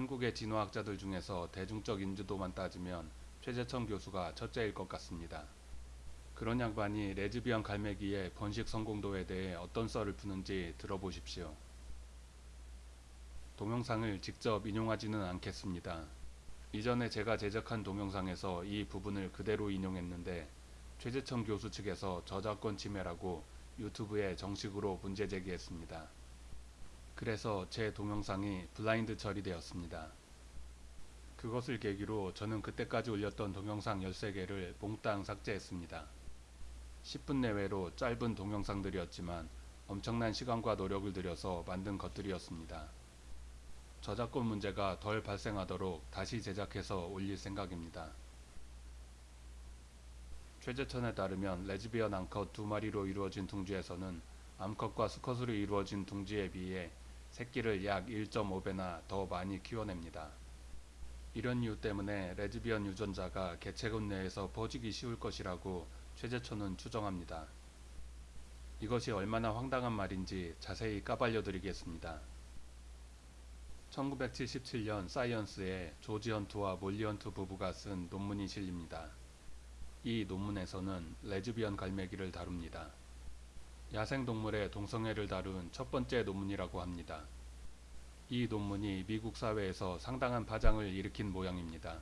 한국의 진화학자들 중에서 대중적 인지도만 따지면 최재천 교수가 첫째일 것 같습니다. 그런 양반이 레즈비언 갈매기의 번식 성공도에 대해 어떤 썰을 푸는지 들어보십시오. 동영상을 직접 인용하지는 않겠습니다. 이전에 제가 제작한 동영상에서 이 부분을 그대로 인용했는데 최재천 교수 측에서 저작권 침해라고 유튜브에 정식으로 문제 제기했습니다. 그래서 제 동영상이 블라인드 처리되었습니다. 그것을 계기로 저는 그때까지 올렸던 동영상 13개를 몽땅 삭제했습니다. 10분 내외로 짧은 동영상들이었지만 엄청난 시간과 노력을 들여서 만든 것들이었습니다. 저작권 문제가 덜 발생하도록 다시 제작해서 올릴 생각입니다. 최재천에 따르면 레즈비언 암컷 두 마리로 이루어진 둥지에서는 암컷과 수컷으로 이루어진 둥지에 비해 새끼를 약 1.5배나 더 많이 키워냅니다. 이런 이유 때문에 레즈비언 유전자가 개체군 내에서 퍼지기 쉬울 것이라고 최재천은 추정합니다. 이것이 얼마나 황당한 말인지 자세히 까발려 드리겠습니다. 1977년 Science에 조지 헌트와 몰리 헌트 부부가 쓴 논문이 실립니다. 이 논문에서는 레즈비언 갈매기를 다룹니다. 야생동물의 동성애를 다룬 첫 번째 논문이라고 합니다. 이 논문이 미국 사회에서 상당한 파장을 일으킨 모양입니다.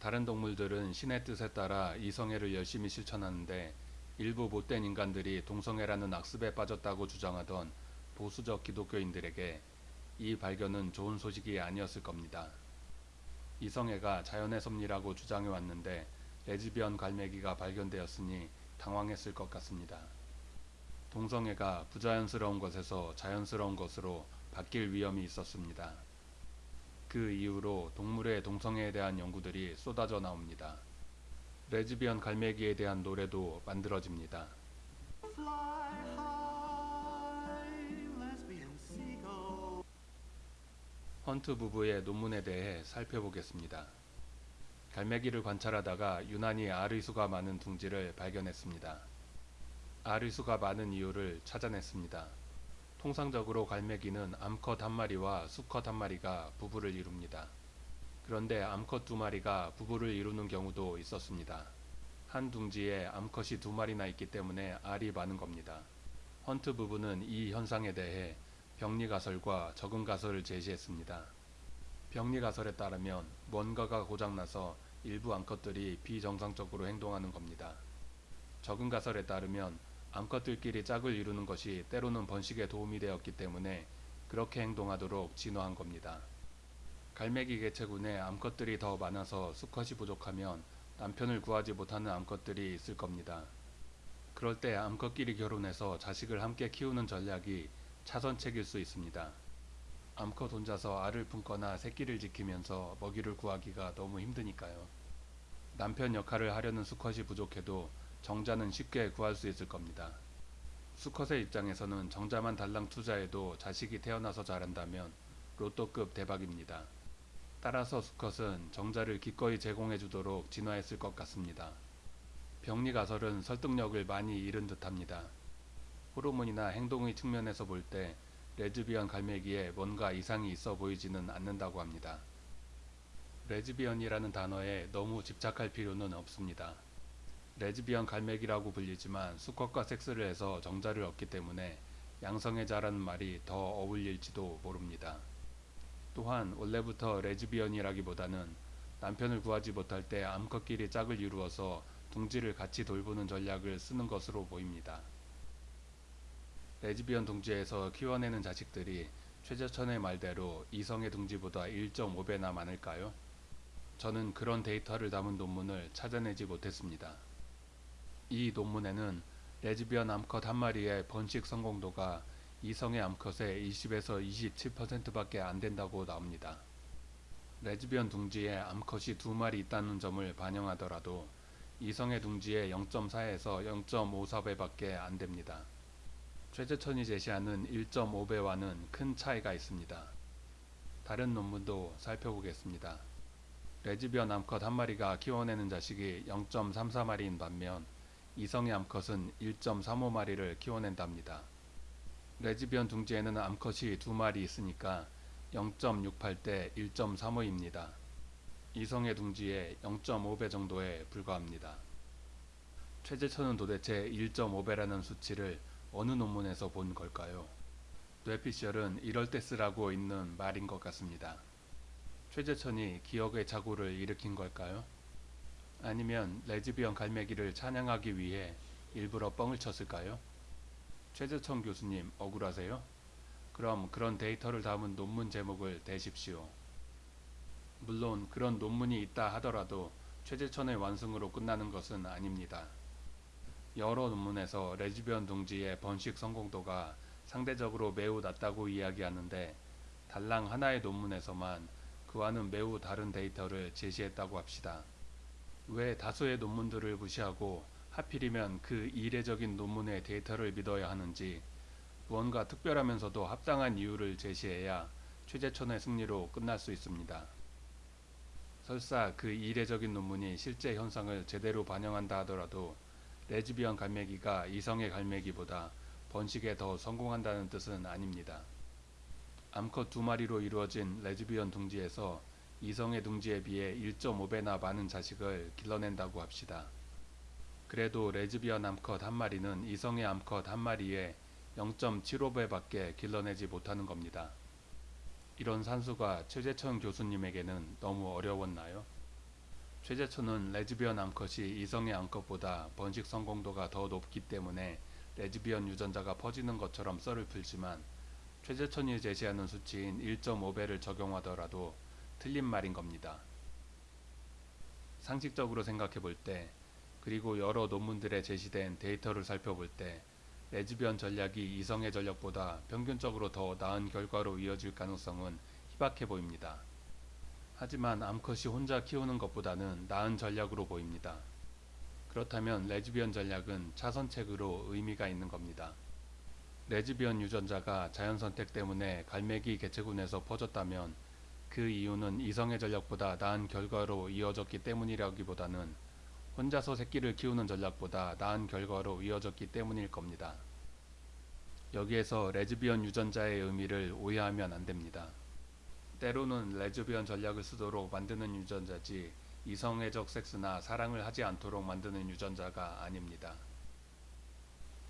다른 동물들은 신의 뜻에 따라 이성애를 열심히 실천하는데 일부 못된 인간들이 동성애라는 악습에 빠졌다고 주장하던 보수적 기독교인들에게 이 발견은 좋은 소식이 아니었을 겁니다. 이성애가 자연의 섭리라고 주장해 왔는데 레즈비언 갈매기가 발견되었으니 당황했을 것 같습니다. 동성애가 부자연스러운 것에서 자연스러운 것으로 바뀔 위험이 있었습니다. 그 이후로 동물의 동성애에 대한 연구들이 쏟아져 나옵니다. 레즈비언 갈매기에 대한 노래도 만들어집니다. 헌트 부부의 논문에 대해 살펴보겠습니다. 갈매기를 관찰하다가 유난히 알의 수가 많은 둥지를 발견했습니다. 알의 수가 많은 이유를 찾아냈습니다. 통상적으로 갈매기는 암컷 한 마리와 수컷 한 마리가 부부를 이룹니다. 그런데 암컷 두 마리가 부부를 이루는 경우도 있었습니다. 한 둥지에 암컷이 두 마리나 있기 때문에 알이 많은 겁니다. 헌트 부부는 이 현상에 대해 병리가설과 적응가설을 제시했습니다. 병리가설에 따르면 뭔가가 고장나서 일부 암컷들이 비정상적으로 행동하는 겁니다. 적응가설에 따르면 암컷들끼리 짝을 이루는 것이 때로는 번식에 도움이 되었기 때문에 그렇게 행동하도록 진화한 겁니다. 갈매기 개체군에 암컷들이 더 많아서 수컷이 부족하면 남편을 구하지 못하는 암컷들이 있을 겁니다. 그럴 때 암컷끼리 결혼해서 자식을 함께 키우는 전략이 차선책일 수 있습니다. 암컷 혼자서 알을 품거나 새끼를 지키면서 먹이를 구하기가 너무 힘드니까요. 남편 역할을 하려는 수컷이 부족해도 정자는 쉽게 구할 수 있을 겁니다. 수컷의 입장에서는 정자만 달랑 투자해도 자식이 태어나서 자란다면 로또급 대박입니다. 따라서 수컷은 정자를 기꺼이 제공해 주도록 진화했을 것 같습니다. 병리가설은 설득력을 많이 잃은 듯합니다. 호르몬이나 행동의 측면에서 볼 때 레즈비언 갈매기에 뭔가 이상이 있어 보이지는 않는다고 합니다. 레즈비언이라는 단어에 너무 집착할 필요는 없습니다. 레즈비언 갈매기라고 불리지만 수컷과 섹스를 해서 정자를 얻기 때문에 양성애자라는 말이 더 어울릴지도 모릅니다. 또한 원래부터 레즈비언이라기보다는 남편을 구하지 못할 때 암컷끼리 짝을 이루어서 둥지를 같이 돌보는 전략을 쓰는 것으로 보입니다. 레즈비언 둥지에서 키워내는 자식들이 최재천의 말대로 이성의 둥지보다 1.5배나 많을까요? 저는 그런 데이터를 담은 논문을 찾아내지 못했습니다. 이 논문에는 레즈비언 암컷 한 마리의 번식 성공도가 이성의 암컷의 20에서 27%밖에 안 된다고 나옵니다. 레즈비언 둥지에 암컷이 두 마리 있다는 점을 반영하더라도 이성애 둥지의 0.4에서 0.54배밖에 안 됩니다. 최재천이 제시하는 1.5배와는 큰 차이가 있습니다. 다른 논문도 살펴보겠습니다. 레즈비언 암컷 한 마리가 키워내는 자식이 0.34마리인 반면 이성애 암컷은 1.35마리를 키워낸답니다. 레즈비언 둥지에는 암컷이 두 마리 있으니까 0.68대 1.35입니다. 이성의 둥지의 0.5배 정도에 불과합니다. 최재천은 도대체 1.5배라는 수치를 어느 논문에서 본 걸까요? 뇌피셜은 이럴 때 쓰라고 있는 말인 것 같습니다. 최재천이 기억의 착오를 일으킨 걸까요? 아니면 레즈비언 갈매기를 찬양하기 위해 일부러 뻥을 쳤을까요? 최재천 교수님 억울하세요? 그럼 그런 데이터를 담은 논문 제목을 대십시오. 물론 그런 논문이 있다 하더라도 최재천의 완승으로 끝나는 것은 아닙니다. 여러 논문에서 레즈비언 둥지의 번식 성공도가 상대적으로 매우 낮다고 이야기하는데 달랑 하나의 논문에서만 그와는 매우 다른 데이터를 제시했다고 합시다. 왜 다수의 논문들을 무시하고 하필이면 그 이례적인 논문의 데이터를 믿어야 하는지 무언가 특별하면서도 합당한 이유를 제시해야 최재천의 승리로 끝날 수 있습니다. 설사 그 이례적인 논문이 실제 현상을 제대로 반영한다 하더라도 레즈비언 갈매기가 이성애 갈매기보다 번식에 더 성공한다는 뜻은 아닙니다. 암컷 두 마리로 이루어진 레즈비언 둥지에서 이성애 둥지에 비해 1.5배나 많은 자식을 길러낸다고 합시다. 그래도 레즈비언 암컷 한 마리는 이성애 암컷 한 마리의 0.75배밖에 길러내지 못하는 겁니다. 이런 산수가 최재천 교수님에게는 너무 어려웠나요? 최재천은 레즈비언 암컷이 이성애 암컷보다 번식 성공도가 더 높기 때문에 레즈비언 유전자가 퍼지는 것처럼 썰을 풀지만 최재천이 제시하는 수치인 1.5배를 적용하더라도 틀린 말인 겁니다. 상식적으로 생각해 볼 때, 그리고 여러 논문들에 제시된 데이터를 살펴볼 때, 레즈비언 전략이 이성애 전략보다 평균적으로 더 나은 결과로 이어질 가능성은 희박해 보입니다. 하지만 암컷이 혼자 키우는 것보다는 나은 전략으로 보입니다. 그렇다면 레즈비언 전략은 차선책으로 의미가 있는 겁니다. 레즈비언 유전자가 자연선택 때문에 갈매기 개체군에서 퍼졌다면 그 이유는 이성의 전략보다 나은 결과로 이어졌기 때문이라기보다는 혼자서 새끼를 키우는 전략보다 나은 결과로 이어졌기 때문일 겁니다. 여기에서 레즈비언 유전자의 의미를 오해하면 안 됩니다. 때로는 레즈비언 전략을 쓰도록 만드는 유전자지 이성애적 섹스나 사랑을 하지 않도록 만드는 유전자가 아닙니다.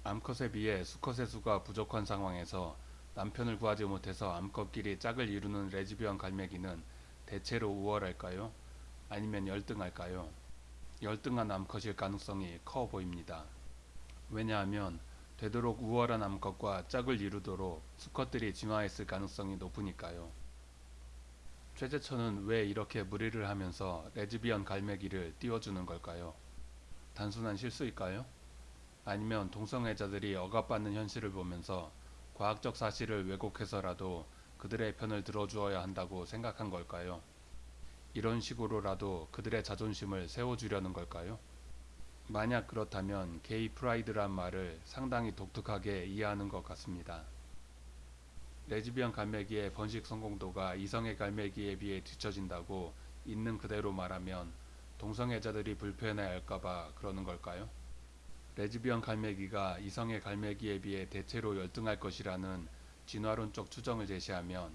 암컷에 비해 수컷의 수가 부족한 상황에서 남편을 구하지 못해서 암컷끼리 짝을 이루는 레즈비언 갈매기는 대체로 우월할까요? 아니면 열등할까요? 열등한 암컷일 가능성이 커 보입니다. 왜냐하면 되도록 우월한 암컷과 짝을 이루도록 수컷들이 진화했을 가능성이 높으니까요. 최재천은 왜 이렇게 무리를 하면서 레즈비언 갈매기를 띄워주는 걸까요? 단순한 실수일까요? 아니면 동성애자들이 억압받는 현실을 보면서 과학적 사실을 왜곡해서라도 그들의 편을 들어주어야 한다고 생각한 걸까요? 이런 식으로라도 그들의 자존심을 세워주려는 걸까요? 만약 그렇다면 게이 프라이드란 말을 상당히 독특하게 이해하는 것 같습니다. 레즈비언 갈매기의 번식 성공도가 이성의 갈매기에 비해 뒤처진다고 있는 그대로 말하면 동성애자들이 불편해할까봐 그러는 걸까요? 레즈비언 갈매기가 이성의 갈매기에 비해 대체로 열등할 것이라는 진화론적 추정을 제시하면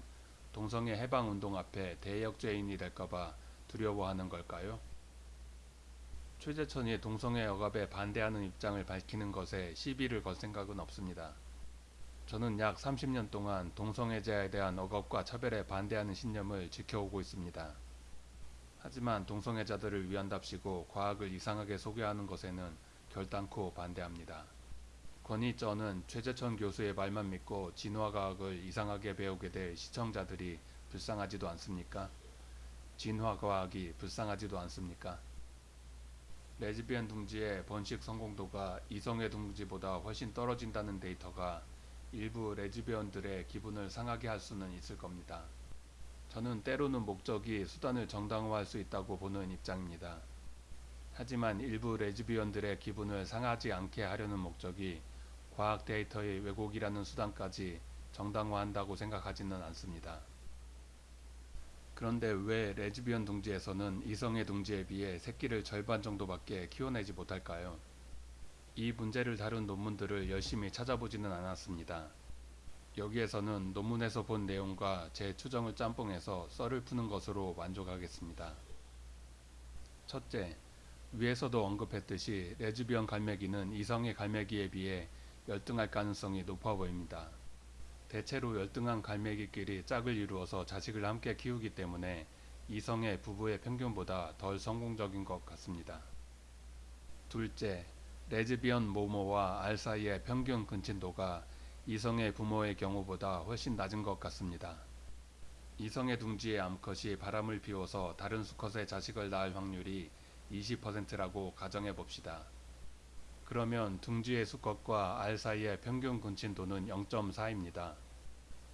동성애 해방 운동 앞에 대역죄인이 될까봐 두려워하는 걸까요? 최재천이 동성애 억압에 반대하는 입장을 밝히는 것에 시비를 걸 생각은 없습니다. 저는 약 30년 동안 동성애자에 대한 억압과 차별에 반대하는 신념을 지켜오고 있습니다. 하지만 동성애자들을 위한답시고 과학을 이상하게 소개하는 것에는 결단코 반대합니다. 권위저는 최재천 교수의 말만 믿고 진화과학을 이상하게 배우게 될 시청자들이 불쌍하지도 않습니까? 진화과학이 불쌍하지도 않습니까? 레즈비언 둥지의 번식 성공도가 이성의 둥지보다 훨씬 떨어진다는 데이터가 일부 레즈비언들의 기분을 상하게 할 수는 있을 겁니다. 저는 때로는 목적이 수단을 정당화할 수 있다고 보는 입장입니다. 하지만 일부 레즈비언들의 기분을 상하지 않게 하려는 목적이 과학 데이터의 왜곡이라는 수단까지 정당화한다고 생각하지는 않습니다. 그런데 왜 레즈비언 둥지에서는 이성의 둥지에 비해 새끼를 절반 정도밖에 키워내지 못할까요? 이 문제를 다룬 논문들을 열심히 찾아보지는 않았습니다. 여기에서는 논문에서 본 내용과 제 추정을 짬뽕해서 썰을 푸는 것으로 만족하겠습니다. 첫째, 위에서도 언급했듯이 레즈비언 갈매기는 이성의 갈매기에 비해 열등할 가능성이 높아 보입니다. 대체로 열등한 갈매기끼리 짝을 이루어서 자식을 함께 키우기 때문에 이성의 부부의 평균보다 덜 성공적인 것 같습니다. 둘째, 레즈비언 모모와 알 사이의 평균 근친도가 이성의 부모의 경우보다 훨씬 낮은 것 같습니다. 이성의 둥지의 암컷이 바람을 피워서 다른 수컷의 자식을 낳을 확률이 20%라고 가정해 봅시다. 그러면 둥지의 수컷과 알 사이의 평균 근친도는 0.4입니다.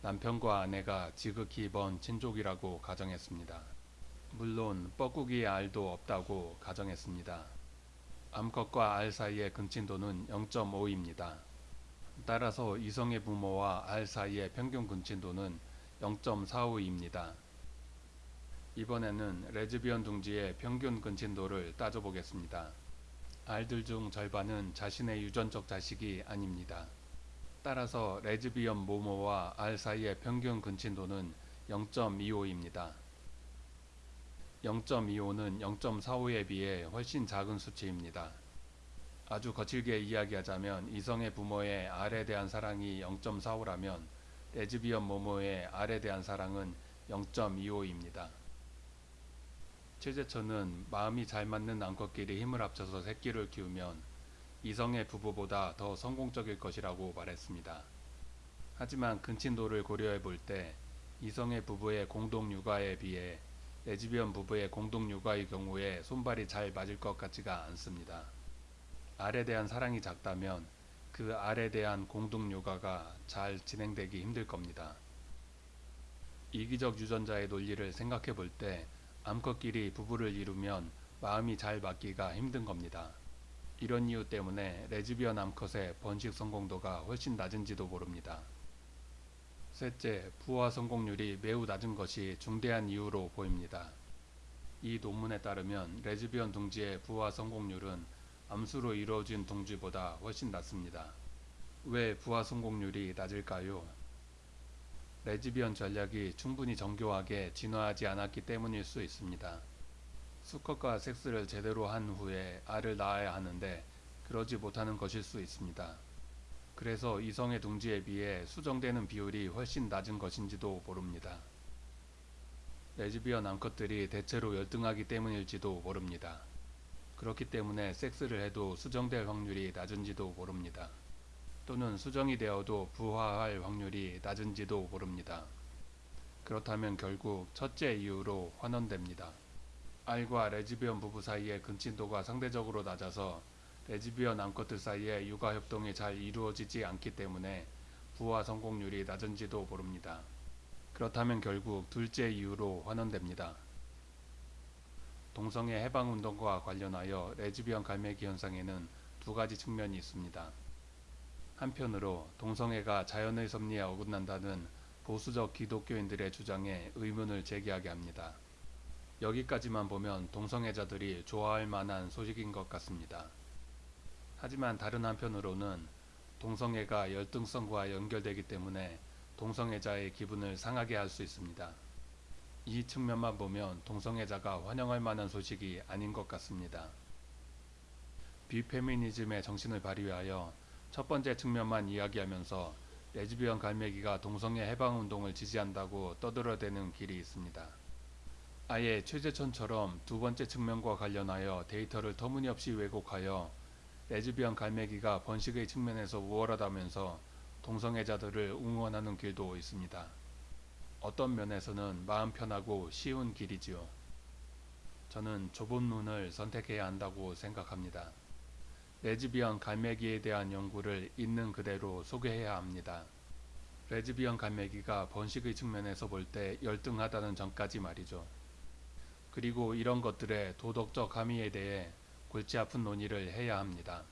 남편과 아내가 지극히 먼 친족이라고 가정했습니다. 물론 뻐꾸기의 알도 없다고 가정했습니다. 암컷과 알 사이의 근친도는 0.5입니다. 따라서 이성의 부모와 알 사이의 평균 근친도는 0.45입니다. 이번에는 레즈비언 둥지의 평균 근친도를 따져보겠습니다. 알들 중 절반은 자신의 유전적 자식이 아닙니다. 따라서 레즈비언 모모와 알 사이의 평균 근친도는 0.25입니다. 0.25는 0.45에 비해 훨씬 작은 수치입니다. 아주 거칠게 이야기하자면 이성의 부모의 알에 대한 사랑이 0.45라면 레즈비언 모모의 알에 대한 사랑은 0.25입니다. 최재천은 마음이 잘 맞는 암컷끼리 힘을 합쳐서 새끼를 키우면 이성의 부부보다 더 성공적일 것이라고 말했습니다. 하지만 근친도를 고려해 볼 때 이성애 부부의 공동 육아에 비해 레즈비언 부부의 공동 육아의 경우에 손발이 잘 맞을 것 같지가 않습니다. 알에 대한 사랑이 작다면 그 알에 대한 공동 육아가 잘 진행되기 힘들 겁니다. 이기적 유전자의 논리를 생각해 볼때 암컷끼리 부부를 이루면 마음이 잘 맞기가 힘든 겁니다. 이런 이유 때문에 레즈비언 암컷의 번식 성공도가 훨씬 낮은지도 모릅니다. 셋째, 부화 성공률이 매우 낮은 것이 중대한 이유로 보입니다. 이 논문에 따르면 레즈비언 둥지의 부화 성공률은 암수로 이루어진 둥지보다 훨씬 낮습니다. 왜 부화 성공률이 낮을까요? 레즈비언 전략이 충분히 정교하게 진화하지 않았기 때문일 수 있습니다. 수컷과 섹스를 제대로 한 후에 알을 낳아야 하는데 그러지 못하는 것일 수 있습니다. 그래서 이성의 둥지에 비해 수정되는 비율이 훨씬 낮은 것인지도 모릅니다. 레즈비언 암컷들이 대체로 열등하기 때문일지도 모릅니다. 그렇기 때문에 섹스를 해도 수정될 확률이 낮은지도 모릅니다. 또는 수정이 되어도 부화할 확률이 낮은지도 모릅니다. 그렇다면 결국 첫째 이유로 환원됩니다. 알과 레즈비언 부부 사이의 근친도가 상대적으로 낮아서 레즈비언 암컷들 사이에 육아 협동이 잘 이루어지지 않기 때문에 부화 성공률이 낮은지도 모릅니다. 그렇다면 결국 둘째 이유로 환원됩니다. 동성애 해방 운동과 관련하여 레즈비언 갈매기 현상에는 두 가지 측면이 있습니다. 한편으로 동성애가 자연의 섭리에 어긋난다는 보수적 기독교인들의 주장에 의문을 제기하게 합니다. 여기까지만 보면 동성애자들이 좋아할 만한 소식인 것 같습니다. 하지만 다른 한편으로는 동성애가 열등성과 연결되기 때문에 동성애자의 기분을 상하게 할 수 있습니다. 이 측면만 보면 동성애자가 환영할 만한 소식이 아닌 것 같습니다. 비페미니즘의 정신을 발휘하여 첫 번째 측면만 이야기하면서 레즈비언 갈매기가 동성애 해방 운동을 지지한다고 떠들어대는 길이 있습니다. 아예 최재천처럼 두 번째 측면과 관련하여 데이터를 터무니없이 왜곡하여 레즈비언 갈매기가 번식의 측면에서 우월하다면서 동성애자들을 응원하는 길도 있습니다. 어떤 면에서는 마음 편하고 쉬운 길이지요. 저는 좁은 눈을 선택해야 한다고 생각합니다. 레즈비언 갈매기에 대한 연구를 있는 그대로 소개해야 합니다. 레즈비언 갈매기가 번식의 측면에서 볼 때 열등하다는 점까지 말이죠. 그리고 이런 것들의 도덕적 함의에 대해 골치 아픈 논의를 해야 합니다.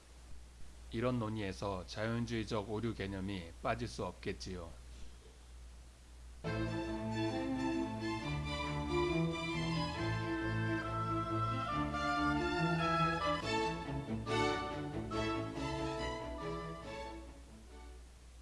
이런 논의에서 자연주의적 오류 개념이 빠질 수 없겠지요.